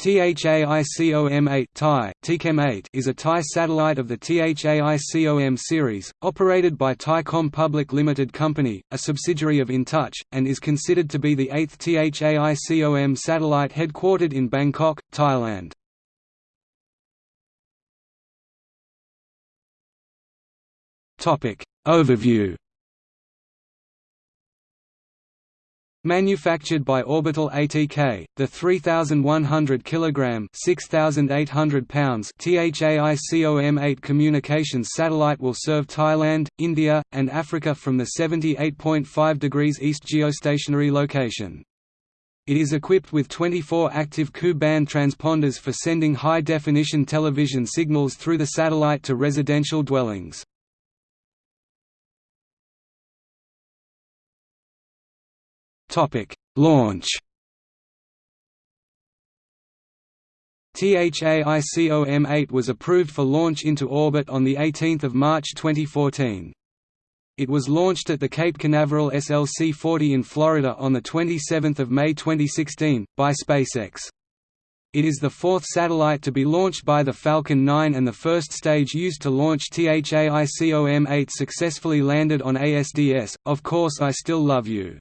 THAICOM-8 THAI, TCOM-8 is a Thai satellite of the THAICOM series, operated by Thaicom Public Limited Company, a subsidiary of InTouch, and is considered to be the eighth THAICOM satellite headquartered in Bangkok, Thailand. Overview Manufactured by Orbital ATK, the 3,100 kg (6,800 pounds) THAICOM-8 communications satellite will serve Thailand, India, and Africa from the 78.5 degrees east geostationary location. It is equipped with 24 active Ku-band transponders for sending high-definition television signals through the satellite to residential dwellings. Topic: Launch. THAICOM-8 was approved for launch into orbit on 18 March 2014. It was launched at the Cape Canaveral SLC-40 in Florida on 27 May 2016, by SpaceX. It is the fourth satellite to be launched by the Falcon 9 and the first stage used to launch THAICOM-8 successfully landed on ASDS, Of Course I Still Love You.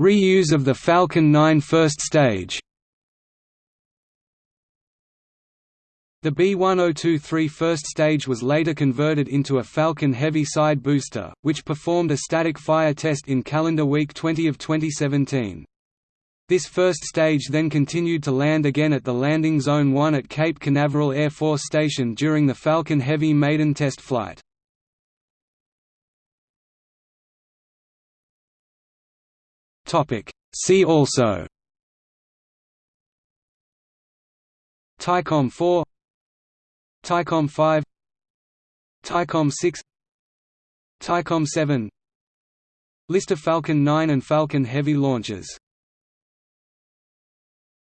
Reuse of the Falcon 9 first stage The B-1023 first stage was later converted into a Falcon Heavy side booster, which performed a static fire test in calendar week 20 of 2017. This first stage then continued to land again at the Landing Zone 1 at Cape Canaveral Air Force Station during the Falcon Heavy maiden test flight. Topic. See also. Thaicom 4 Thaicom 5 Thaicom 6 Thaicom 7 List of Falcon 9 and Falcon Heavy launches